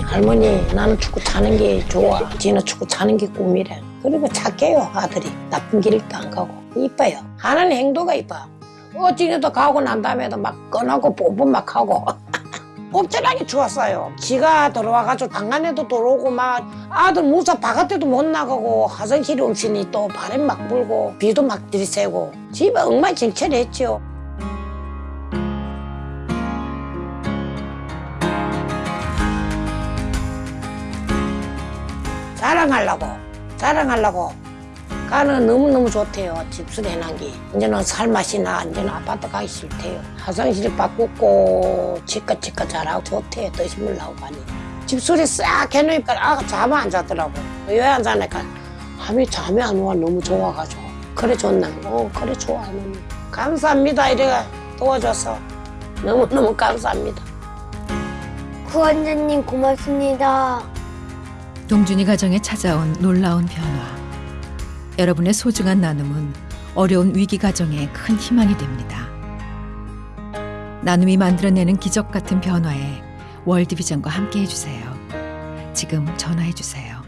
할머니 나는 축구 차는 게 좋아. 지는 축구 차는 게 꿈이래. 그리고 착해요 아들이. 나쁜 길도 안 가고 이뻐요. 하는 행동가 이뻐. 어찌게도 가고 난 다음에도 막 꺼내고 뽀뽀 막 하고. 엄청나게 좋았어요. 지가 들어와가지고 방 안에도 들어오고 막 아들 무사 바깥에도 못 나가고 화장실이 없으니 또 바람 막 불고 비도 막 들이새고 집에 엉망진창했죠. 자랑하려고 자랑하려고. 가는 너무너무 좋대요 집수리 해놓은 게. 이제는 살맛이나 이제는 아파트 가기 싫대요. 화장실 바꾸고 치과 치과 잘하고 좋대요 드시물 나오고 가니 집수리 싹 해놓으니까 아가 잠이 안 자더라고. 왜 안 자니까 밤에 잠이 안 와 너무 좋아가지고. 그래 좋나? 어 그래 좋아 할머니 감사합니다 이래가 도와줘서. 너무너무 감사합니다. 구원자님 고맙습니다. 동준이 가정에 찾아온 놀라운 변화. 여러분의 소중한 나눔은 어려운 위기 가정에 큰 희망이 됩니다. 나눔이 만들어내는 기적 같은 변화에 월드비전과 함께 해주세요. 지금 전화해 주세요.